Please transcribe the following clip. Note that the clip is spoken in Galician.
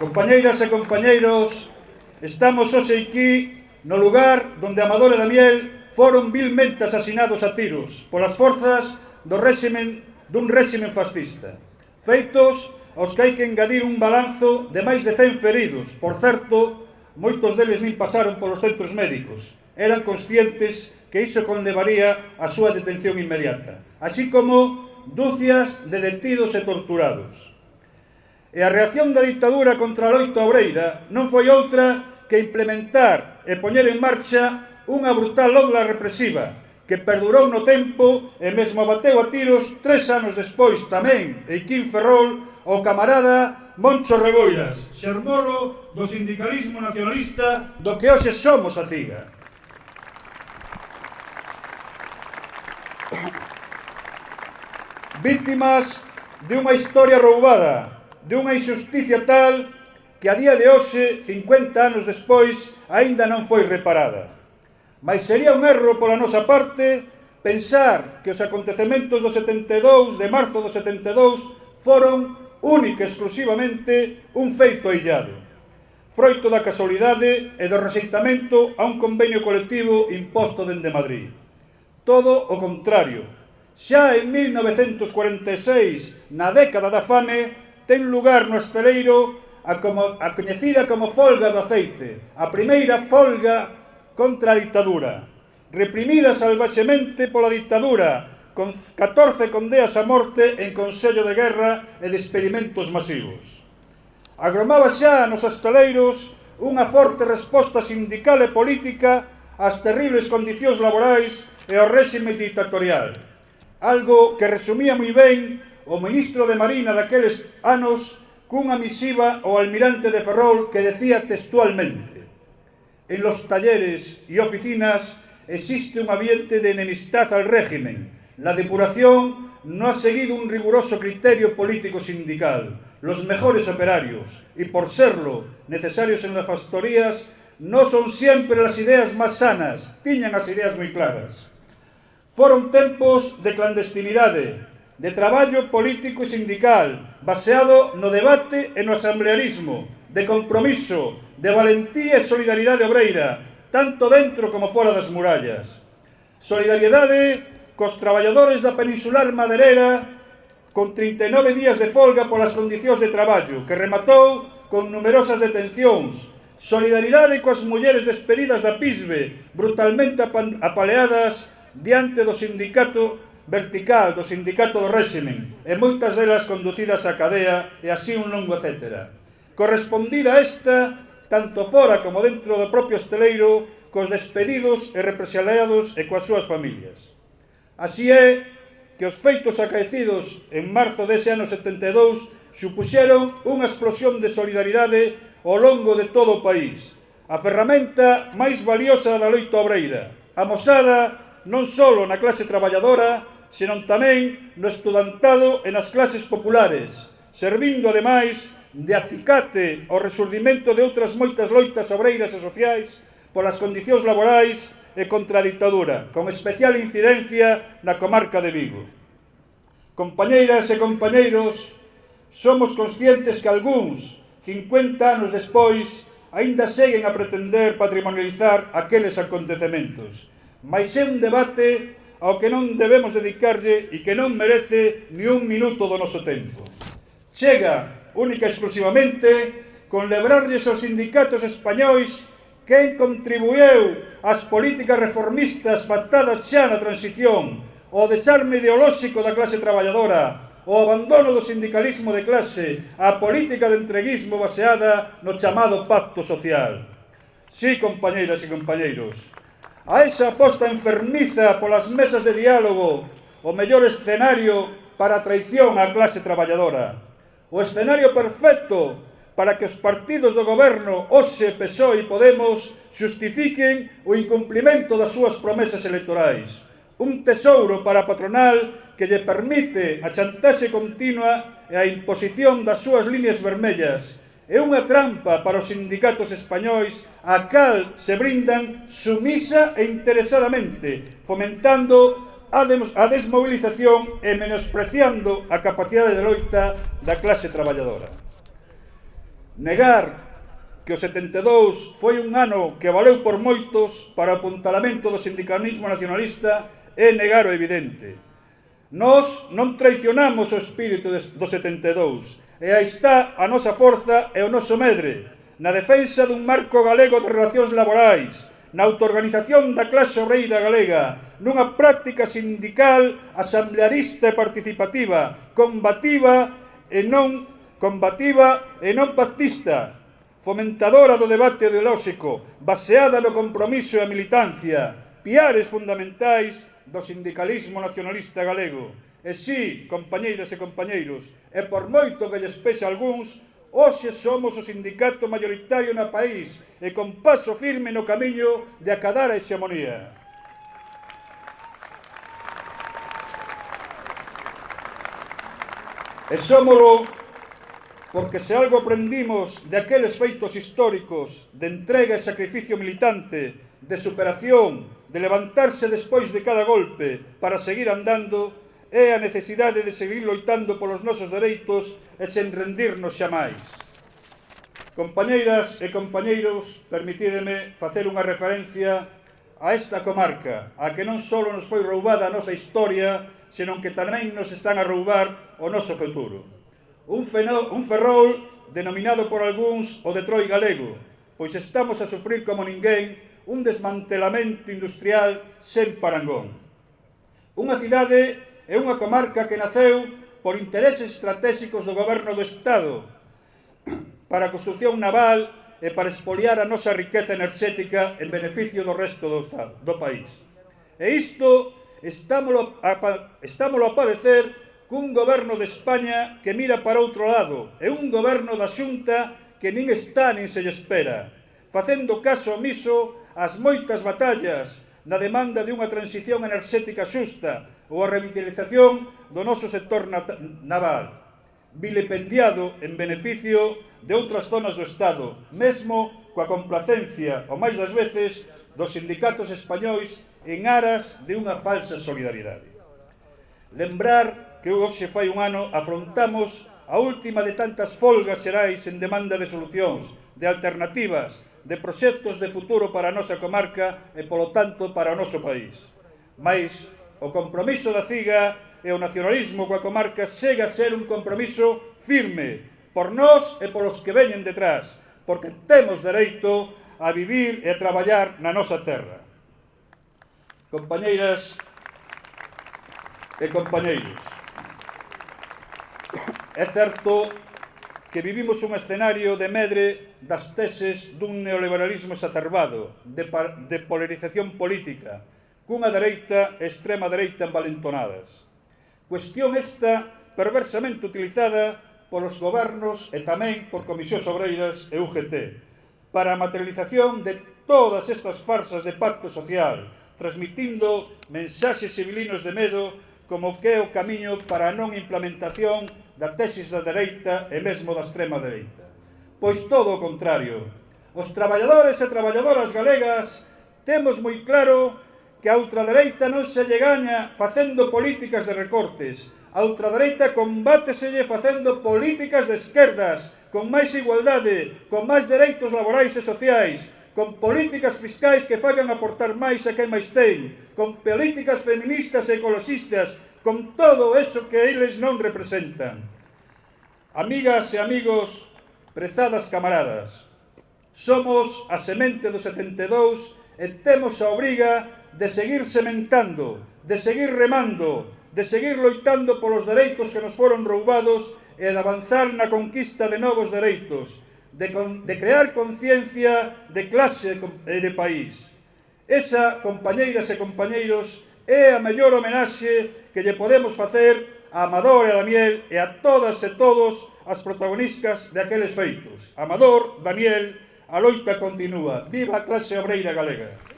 Compañeiras e compañeiros, estamos hoxe aquí no lugar onde Amador e Damiel foron vilmente asasinados a tiros polas forzas do réximen dun réximen fascista. Feitos aos que hai que engadir un balanzo de máis de 100 feridos. Por certo, moitos deles nin pasaron polos centros médicos. Eran conscientes que iso conlevaría a súa detención inmediata, así como dúcias de detidos e torturados. E a reacción da dictadura contra a loita obreira non foi outra que implementar e poñer en marcha unha brutal obra represiva que perdurou no tempo e mesmo bateu a tiros tres anos despois tamén Eiquín Ferrol o camarada Moncho Reboiras, xermolo do sindicalismo nacionalista do que hoxe somos a CIGA. Víctimas de unha historia roubada, de unha injusticia tal que a día de hoxe, 50 anos despois, aínda non foi reparada. Mas sería un erro pola nosa parte pensar que os acontecementos do 72, de marzo do 72, foron única e exclusivamente un feito aillado, froito da casualidade e do rexeitamento a un convenio colectivo imposto dende Madrid. Todo o contrario. Xa en 1946, na década da fame, ten lugar no esteleiro a, como, a coñecida como folga do aceite, a primeira folga contra a ditadura, reprimida salvaxemente pola ditadura, con 14 condeas a morte en Consello de Guerra e de experimentos masivos. Agromaba xa nos astaleiros unha forte resposta sindical e política ás terribles condicións laborais e ao réxime dictatorial, algo que resumía moi ben o ministro de Marina daqueles anos cunha misiva ao almirante de Ferrol que decía textualmente En los talleres y oficinas existe un ambiente de enemistad al régimen. La depuración no ha seguido un riguroso criterio político-sindical. Los mejores operarios, y por serlo necesarios en las factorías, no son siempre las ideas más sanas, tiñan as ideas moi claras. Foron tempos de clandestinidade, de traballo político e sindical, baseado no debate e no asamblearismo, de compromiso, de valentía e solidaridade obreira, tanto dentro como fora das murallas. Solidariedade cos traballadores da peninsular maderera con 39 días de folga polas condicións de traballo, que rematou con numerosas detencións, Solidariedade coas mulleres despedidas da PISBE, brutalmente apaleadas diante do sindicato vertical do sindicato do réximen e moitas delas conducidas á cadea e así un longo etcétera. Correspondida esta, tanto fora como dentro do propio esteleiro, cos despedidos e represaliados e coas súas familias. Así é que os feitos acaecidos en marzo dese ano 72 supuxeron unha explosión de solidaridade ao longo de todo o país, a ferramenta máis valiosa da loita obreira, amosada non só na clase traballadora, senón tamén no estudantado e nas clases populares, servindo, ademais, de acicate ao resurdimento de outras moitas loitas obreiras e sociais polas condicións laborais e contra a ditadura, con especial incidencia na comarca de Vigo. Compañeiras e compañeiros, somos conscientes que algúns, 50 anos despois, aínda seguen a pretender patrimonializar aqueles acontecementos, mas é un debate ao que non debemos dedicarlle e que non merece ni un minuto do noso tempo. Chega, única e exclusivamente, con lebrarlles aos sindicatos españois quen contribueu ás políticas reformistas pactadas xa na transición, o desarme ideolóxico da clase traballadora, o abandono do sindicalismo de clase, a política de entreguismo baseada no chamado pacto social. Sí, compañeiras e compañeiros, A esa aposta enfermiza polas mesas de diálogo, o mellor escenario para a traición á clase traballadora. O escenario perfecto para que os partidos do goberno OSE, PSOE e Podemos xustifiquen o incumplimento das súas promesas electorais. Un tesouro para a patronal que lle permite a chantaxe continua e a imposición das súas líneas vermellas, é unha trampa para os sindicatos españois a cal se brindan sumisa e interesadamente, fomentando a, a desmovilización e menospreciando a capacidade de loita da clase traballadora. Negar que o 72 foi un ano que valeu por moitos para o apuntalamento do sindicalismo nacionalista é negar o evidente. Nós non traicionamos o espírito do 72, E aí está a nosa forza e o noso medre, na defensa dun marco galego de relacións laborais, na autoorganización da clase obreira galega, nunha práctica sindical asamblearista e participativa, combativa e non combativa e non pactista, fomentadora do debate ideolóxico, baseada no compromiso e a militancia, piares fundamentais do sindicalismo nacionalista galego. E si, compañeiras e compañeiros, e por moito que lles pese algúns, hoxe somos o sindicato mayoritario na país e con paso firme no camiño de acadar a hexemonía. E somolo porque se algo aprendimos de aqueles feitos históricos de entrega e sacrificio militante, de superación, de levantarse despois de cada golpe para seguir andando, é a necesidade de seguir loitando polos nosos dereitos e sen rendirnos xa máis. Compañeiras e compañeiros, permitídeme facer unha referencia a esta comarca, a que non só nos foi roubada a nosa historia, senón que tamén nos están a roubar o noso futuro. Un, fenó, un ferrol denominado por algúns o Detroit galego, pois estamos a sufrir como ninguén un desmantelamento industrial sen parangón. Unha cidade é unha comarca que naceu por intereses estratégicos do goberno do Estado para a construcción naval e para expoliar a nosa riqueza enerxética en beneficio do resto do, estado, do país. E isto estámolo a, estámolo a padecer cun goberno de España que mira para outro lado e un goberno da xunta que nin está nin se lle espera, facendo caso omiso ás moitas batallas na demanda de unha transición enerxética xusta ou a revitalización do noso sector naval, vilipendiado en beneficio de outras zonas do Estado, mesmo coa complacencia, ou máis das veces, dos sindicatos españois en aras de unha falsa solidaridade. Lembrar que hoxe fai un ano afrontamos a última de tantas folgas xerais en demanda de solucións, de alternativas, de proxectos de futuro para a nosa comarca e, polo tanto, para o noso país. Mais O compromiso da CIGA e o nacionalismo coa comarca segue a ser un compromiso firme por nós e polos que veñen detrás, porque temos dereito a vivir e a traballar na nosa terra. Compañeiras e compañeiros, é certo que vivimos un escenario de medre das teses dun neoliberalismo exacerbado, de, de polarización política, cunha dereita e extrema dereita envalentonadas. Cuestión esta perversamente utilizada polos gobernos e tamén por Comisións Obreiras e UGT para a materialización de todas estas farsas de pacto social, transmitindo mensaxes civilinos de medo como que é o camiño para a non implementación da tesis da dereita e mesmo da extrema dereita. Pois todo o contrario, os traballadores e traballadoras galegas temos moi claro que a ultradereita non se lle gaña facendo políticas de recortes. A ultradereita combáteselle facendo políticas de esquerdas, con máis igualdade, con máis dereitos laborais e sociais, con políticas fiscais que fagan aportar máis a quen máis ten, con políticas feministas e ecologistas, con todo eso que eles non representan. Amigas e amigos, prezadas camaradas, somos a semente do 72 e temos a obriga de seguir sementando, de seguir remando, de seguir loitando polos dereitos que nos foron roubados e de avanzar na conquista de novos dereitos, de, con, de crear conciencia de clase e de país. Esa, compañeiras e compañeiros, é a mellor homenaxe que lle podemos facer a Amador e a Daniel e a todas e todos as protagonistas de aqueles feitos. Amador, Daniel, a loita continúa. Viva a clase obreira galega!